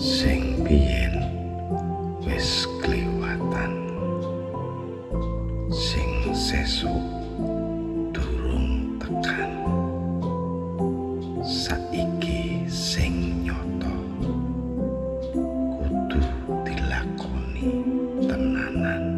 sing biyen wis kliwatan. Sing sesuk durung tekan. Saiki sing nyoto kudu dilakoni tenanan.